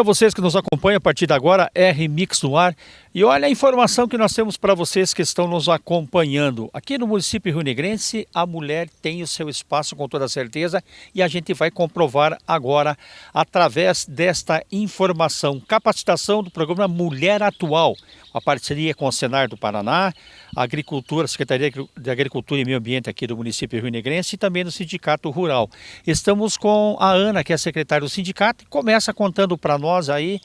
Para vocês que nos acompanham a partir de agora, R Mix no ar. E olha a informação que nós temos para vocês que estão nos acompanhando. Aqui no município Rio Negrense, a mulher tem o seu espaço com toda certeza e a gente vai comprovar agora através desta informação. Capacitação do programa Mulher Atual, a parceria com o Senar do Paraná, a Agricultura, a Secretaria de Agricultura e Meio Ambiente aqui do município Rio Negrense e também do Sindicato Rural. Estamos com a Ana, que é secretária do sindicato, e começa contando para nós nós aí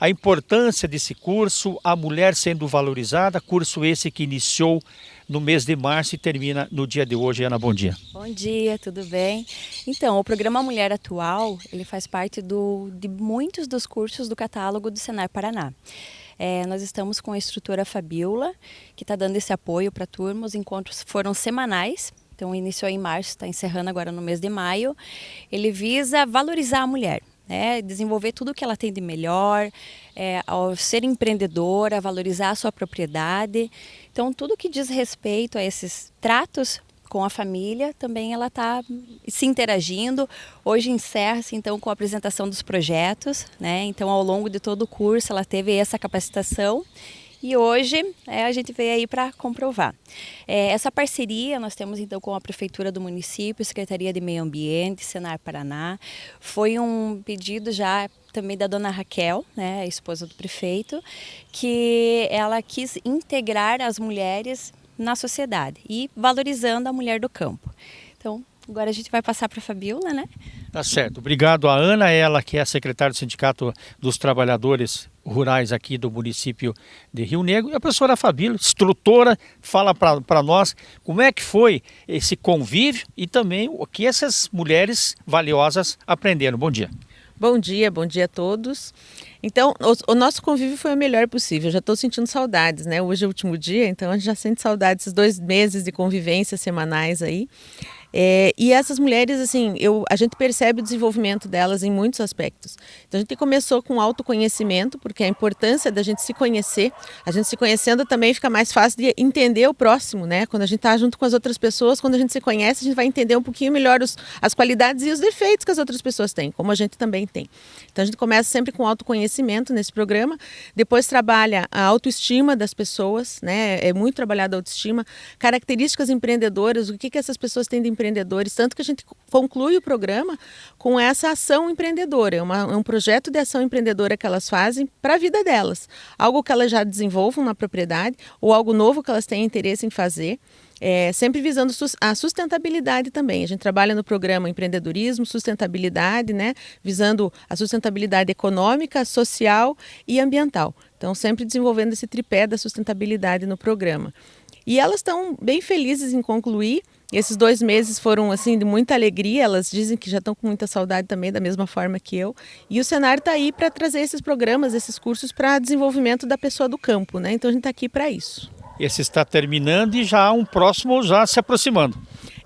a importância desse curso, a mulher sendo valorizada, curso esse que iniciou no mês de março e termina no dia de hoje. Ana, bom dia. Bom dia, tudo bem? Então, o programa Mulher Atual, ele faz parte do, de muitos dos cursos do catálogo do Senar Paraná. É, nós estamos com a instrutora Fabiola, que está dando esse apoio para a turma. Os encontros foram semanais, então iniciou em março, está encerrando agora no mês de maio. Ele visa valorizar a mulher né? desenvolver tudo o que ela tem de melhor, é, ao ser empreendedora, valorizar a sua propriedade. Então, tudo que diz respeito a esses tratos com a família, também ela está se interagindo. Hoje encerra-se então com a apresentação dos projetos, né? Então ao longo de todo o curso ela teve essa capacitação e hoje é, a gente veio aí para comprovar. É, essa parceria nós temos então com a Prefeitura do município, Secretaria de Meio Ambiente, Senar Paraná. Foi um pedido já também da dona Raquel, né, a esposa do prefeito, que ela quis integrar as mulheres na sociedade e valorizando a mulher do campo. Então, agora a gente vai passar para a Fabiola, né? Tá certo. Obrigado a Ana, ela que é secretária do Sindicato dos Trabalhadores Rurais aqui do município de Rio Negro. E a professora Fabíola, instrutora, fala para nós como é que foi esse convívio e também o que essas mulheres valiosas aprenderam. Bom dia. Bom dia, bom dia a todos. Então, o, o nosso convívio foi o melhor possível. Eu já estou sentindo saudades, né? Hoje é o último dia, então a gente já sente saudades desses dois meses de convivência semanais aí. É, e essas mulheres, assim, eu, a gente percebe o desenvolvimento delas em muitos aspectos. Então a gente começou com autoconhecimento, porque a importância da gente se conhecer, a gente se conhecendo também fica mais fácil de entender o próximo, né? Quando a gente está junto com as outras pessoas, quando a gente se conhece, a gente vai entender um pouquinho melhor os, as qualidades e os defeitos que as outras pessoas têm, como a gente também tem. Então a gente começa sempre com autoconhecimento nesse programa, depois trabalha a autoestima das pessoas, né? É muito trabalhada a autoestima, características empreendedoras, o que, que essas pessoas têm de empreendedores, tanto que a gente conclui o programa com essa ação empreendedora, é, uma, é um projeto de ação empreendedora que elas fazem para a vida delas, algo que elas já desenvolvam na propriedade ou algo novo que elas têm interesse em fazer. É, sempre visando a sustentabilidade também. A gente trabalha no programa empreendedorismo, sustentabilidade, né, visando a sustentabilidade econômica, social e ambiental. Então, sempre desenvolvendo esse tripé da sustentabilidade no programa. E elas estão bem felizes em concluir esses dois meses foram assim de muita alegria. Elas dizem que já estão com muita saudade também, da mesma forma que eu. E o cenário está aí para trazer esses programas, esses cursos para desenvolvimento da pessoa do campo, né? Então a gente está aqui para isso. Esse está terminando e já um próximo já se aproximando.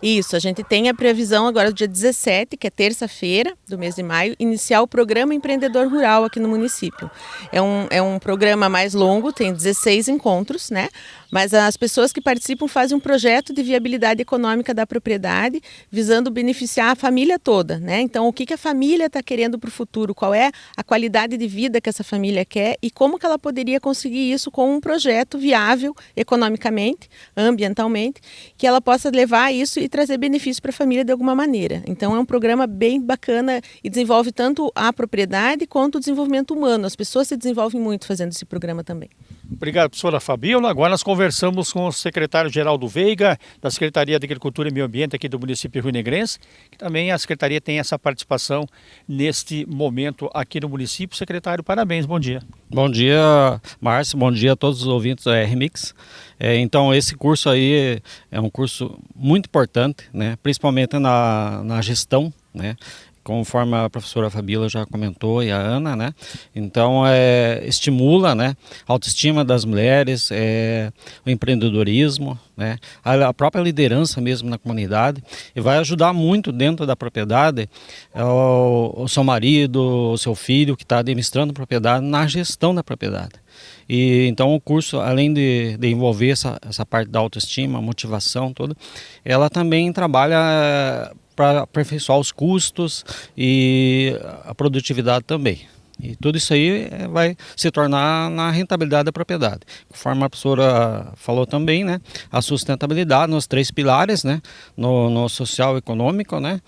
Isso, a gente tem a previsão agora do dia 17, que é terça-feira do mês de maio, iniciar o programa Empreendedor Rural aqui no município. É um, é um programa mais longo, tem 16 encontros, né? Mas as pessoas que participam fazem um projeto de viabilidade econômica da propriedade, visando beneficiar a família toda, né? Então, o que, que a família está querendo para o futuro? Qual é a qualidade de vida que essa família quer e como que ela poderia conseguir isso com um projeto viável economicamente, ambientalmente, que ela possa levar isso e trazer benefício para a família de alguma maneira. Então é um programa bem bacana e desenvolve tanto a propriedade quanto o desenvolvimento humano. As pessoas se desenvolvem muito fazendo esse programa também. Obrigado, professora Fabiola. Agora nós conversamos com o secretário Geraldo Veiga, da Secretaria de Agricultura e Meio Ambiente aqui do município Rio Negrense, que também a Secretaria tem essa participação neste momento aqui no município. Secretário, parabéns, bom dia. Bom dia, Márcio, bom dia a todos os ouvintes da RMix. É, então, esse curso aí é um curso muito importante, né? principalmente na, na gestão, né? Conforme a professora Fabíola já comentou e a Ana, né? Então, é, estimula, né? A autoestima das mulheres, é, o empreendedorismo, né? A, a, própria liderança mesmo na comunidade e vai ajudar muito dentro da propriedade é, o, o seu marido, o seu filho que está administrando a propriedade na gestão da propriedade. E então o curso, além de, de envolver essa, essa parte da autoestima, motivação toda, ela também trabalha para aperfeiçoar os custos e a produtividade também. E tudo isso aí é, vai se tornar na rentabilidade da propriedade. Conforme a professora falou também, né, a sustentabilidade nos três pilares, né, no, no social e econômico, né,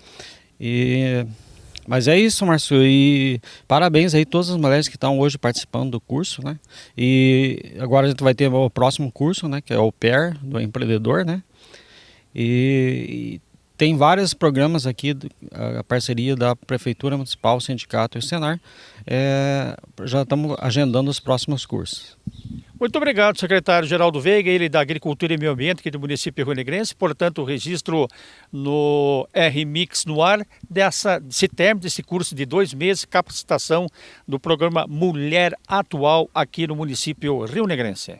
e mas é isso, Márcio, e parabéns aí a todas as mulheres que estão hoje participando do curso, né? E agora a gente vai ter o próximo curso, né, que é o PER do empreendedor, né? E, e tem vários programas aqui, a parceria da Prefeitura Municipal, Sindicato e Senar, é, já estamos agendando os próximos cursos. Muito obrigado, secretário Geraldo Veiga, ele da Agricultura e Meio Ambiente aqui do município Rio Negrense. Portanto, o registro no RMix no ar dessa, desse término desse curso de dois meses, capacitação do programa Mulher Atual aqui no município Rio Negrense.